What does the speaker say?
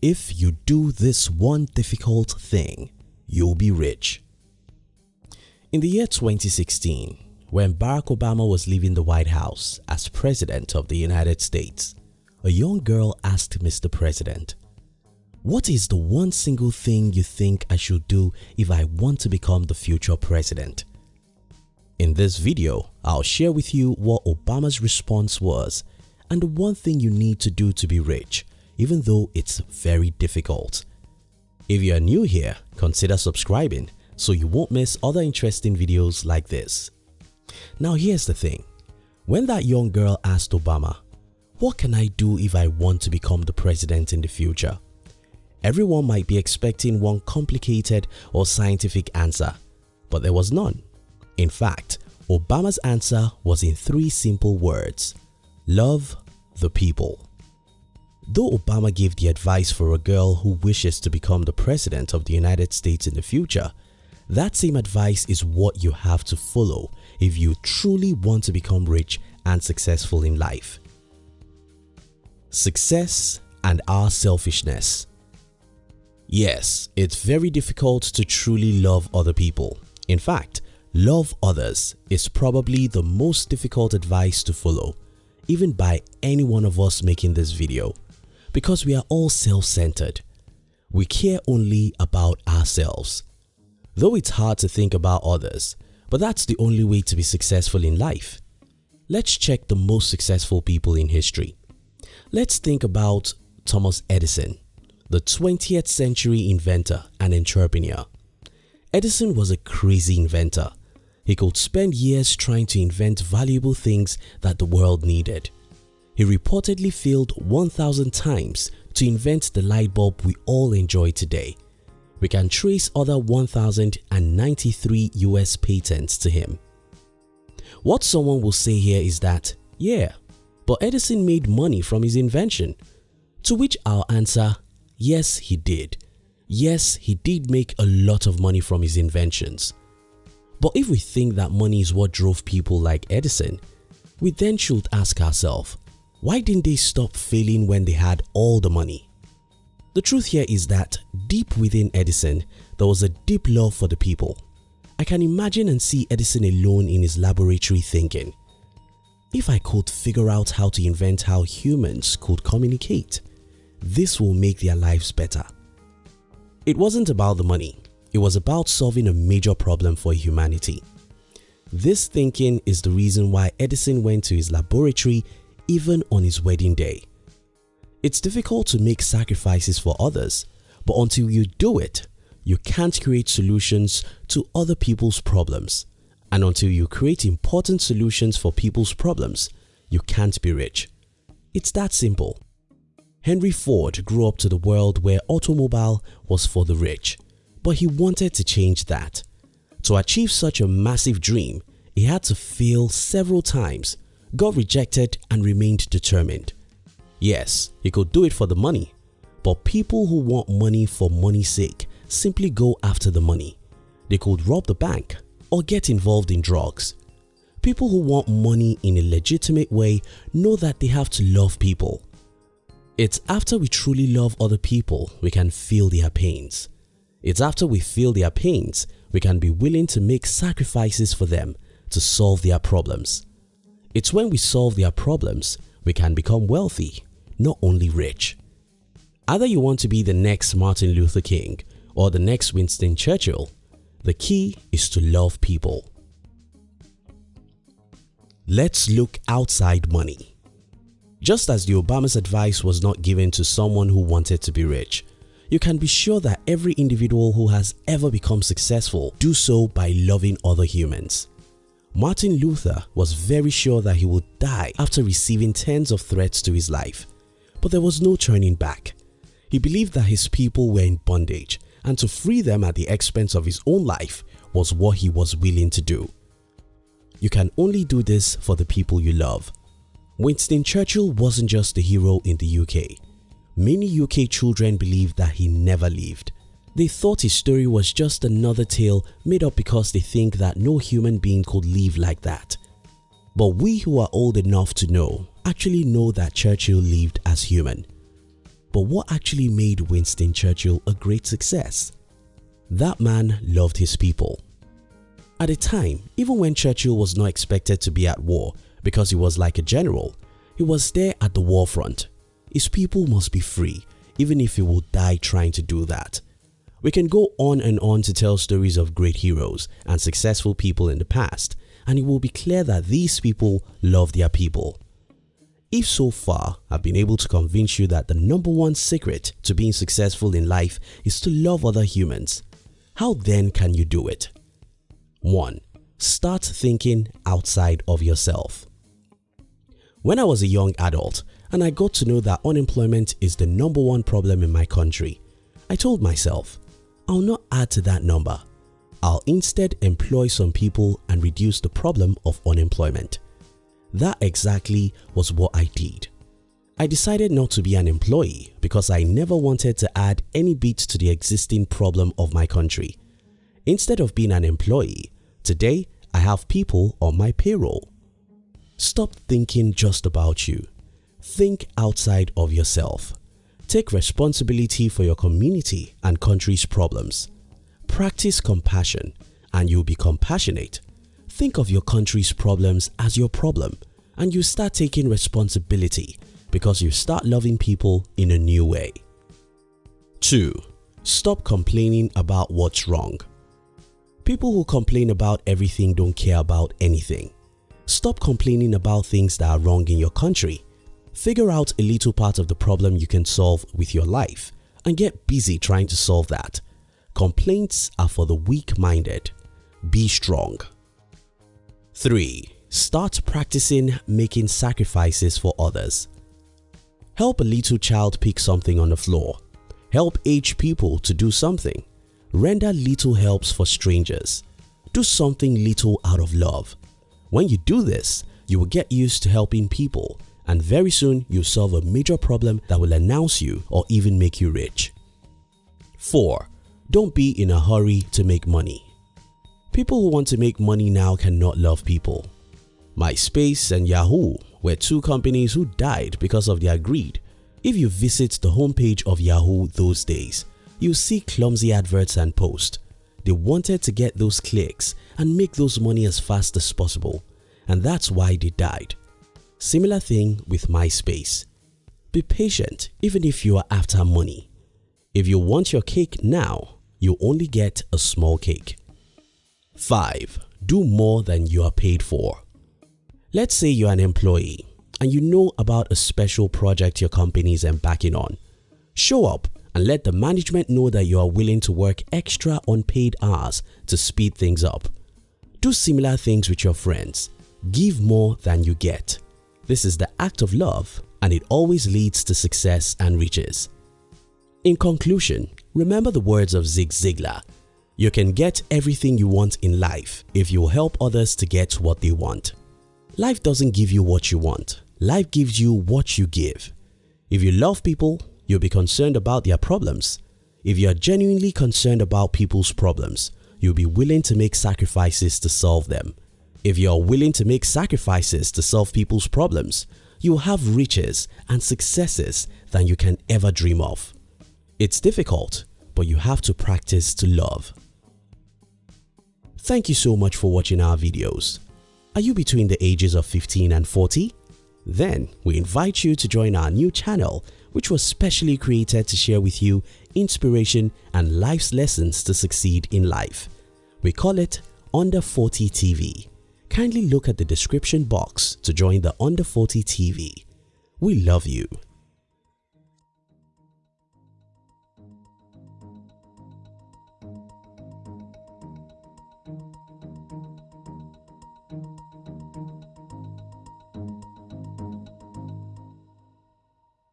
If you do this one difficult thing, you'll be rich. In the year 2016, when Barack Obama was leaving the White House as President of the United States, a young girl asked Mr. President, What is the one single thing you think I should do if I want to become the future president? In this video, I'll share with you what Obama's response was and the one thing you need to do to be rich even though it's very difficult. If you are new here, consider subscribing so you won't miss other interesting videos like this. Now here's the thing, when that young girl asked Obama, what can I do if I want to become the president in the future? Everyone might be expecting one complicated or scientific answer, but there was none. In fact, Obama's answer was in three simple words, love the people. Though Obama gave the advice for a girl who wishes to become the President of the United States in the future, that same advice is what you have to follow if you truly want to become rich and successful in life. Success and our selfishness Yes, it's very difficult to truly love other people. In fact, love others is probably the most difficult advice to follow, even by any one of us making this video because we are all self-centered. We care only about ourselves. Though it's hard to think about others, but that's the only way to be successful in life. Let's check the most successful people in history. Let's think about Thomas Edison, the 20th century inventor and entrepreneur. Edison was a crazy inventor. He could spend years trying to invent valuable things that the world needed. He reportedly failed 1000 times to invent the light bulb we all enjoy today. We can trace other 1093 US patents to him. What someone will say here is that, yeah, but Edison made money from his invention. To which I'll answer, yes he did. Yes, he did make a lot of money from his inventions. But if we think that money is what drove people like Edison, we then should ask ourselves, why didn't they stop failing when they had all the money? The truth here is that deep within Edison, there was a deep love for the people. I can imagine and see Edison alone in his laboratory thinking, if I could figure out how to invent how humans could communicate, this will make their lives better. It wasn't about the money, it was about solving a major problem for humanity. This thinking is the reason why Edison went to his laboratory even on his wedding day. It's difficult to make sacrifices for others, but until you do it, you can't create solutions to other people's problems. And until you create important solutions for people's problems, you can't be rich. It's that simple. Henry Ford grew up to the world where automobile was for the rich, but he wanted to change that. To achieve such a massive dream, he had to fail several times got rejected and remained determined. Yes, he could do it for the money, but people who want money for money's sake simply go after the money. They could rob the bank or get involved in drugs. People who want money in a legitimate way know that they have to love people. It's after we truly love other people we can feel their pains. It's after we feel their pains we can be willing to make sacrifices for them to solve their problems. It's when we solve their problems we can become wealthy, not only rich. Either you want to be the next Martin Luther King or the next Winston Churchill, the key is to love people. Let's look outside money. Just as the Obama's advice was not given to someone who wanted to be rich, you can be sure that every individual who has ever become successful do so by loving other humans. Martin Luther was very sure that he would die after receiving tens of threats to his life, but there was no turning back. He believed that his people were in bondage and to free them at the expense of his own life was what he was willing to do. You can only do this for the people you love. Winston Churchill wasn't just a hero in the UK. Many UK children believe that he never lived they thought his story was just another tale made up because they think that no human being could live like that. But we who are old enough to know actually know that Churchill lived as human. But what actually made Winston Churchill a great success? That man loved his people. At a time, even when Churchill was not expected to be at war because he was like a general, he was there at the war front. His people must be free even if he will die trying to do that. We can go on and on to tell stories of great heroes and successful people in the past and it will be clear that these people love their people. If so far I've been able to convince you that the number one secret to being successful in life is to love other humans, how then can you do it? 1. Start thinking outside of yourself. When I was a young adult and I got to know that unemployment is the number one problem in my country, I told myself, I'll not add to that number. I'll instead employ some people and reduce the problem of unemployment. That exactly was what I did. I decided not to be an employee because I never wanted to add any bit to the existing problem of my country. Instead of being an employee, today I have people on my payroll. Stop thinking just about you. Think outside of yourself. Take responsibility for your community and country's problems. Practice compassion and you'll be compassionate Think of your country's problems as your problem and you start taking responsibility because you start loving people in a new way. 2. Stop complaining about what's wrong. People who complain about everything don't care about anything. Stop complaining about things that are wrong in your country. Figure out a little part of the problem you can solve with your life and get busy trying to solve that. Complaints are for the weak-minded. Be strong. 3. Start practicing making sacrifices for others. Help a little child pick something on the floor. Help aged people to do something. Render little helps for strangers. Do something little out of love. When you do this, you will get used to helping people and very soon you'll solve a major problem that will announce you or even make you rich. 4. Don't be in a hurry to make money. People who want to make money now cannot love people. MySpace and Yahoo were two companies who died because of their greed. If you visit the homepage of Yahoo those days, you see clumsy adverts and posts. They wanted to get those clicks and make those money as fast as possible and that's why they died. Similar thing with MySpace. Be patient even if you are after money. If you want your cake now, you only get a small cake. 5. Do more than you are paid for. Let's say you're an employee and you know about a special project your company is embarking on. Show up and let the management know that you are willing to work extra unpaid hours to speed things up. Do similar things with your friends. Give more than you get. This is the act of love and it always leads to success and riches. In conclusion, remember the words of Zig Ziglar you can get everything you want in life if you help others to get what they want. Life doesn't give you what you want, life gives you what you give. If you love people, you'll be concerned about their problems. If you are genuinely concerned about people's problems, you'll be willing to make sacrifices to solve them. If you are willing to make sacrifices to solve people's problems, you will have riches and successes than you can ever dream of. It's difficult, but you have to practice to love. Thank you so much for watching our videos. Are you between the ages of 15 and 40? Then we invite you to join our new channel which was specially created to share with you inspiration and life's lessons to succeed in life. We call it Under 40 TV. Kindly look at the description box to join the Under 40 TV. We love you.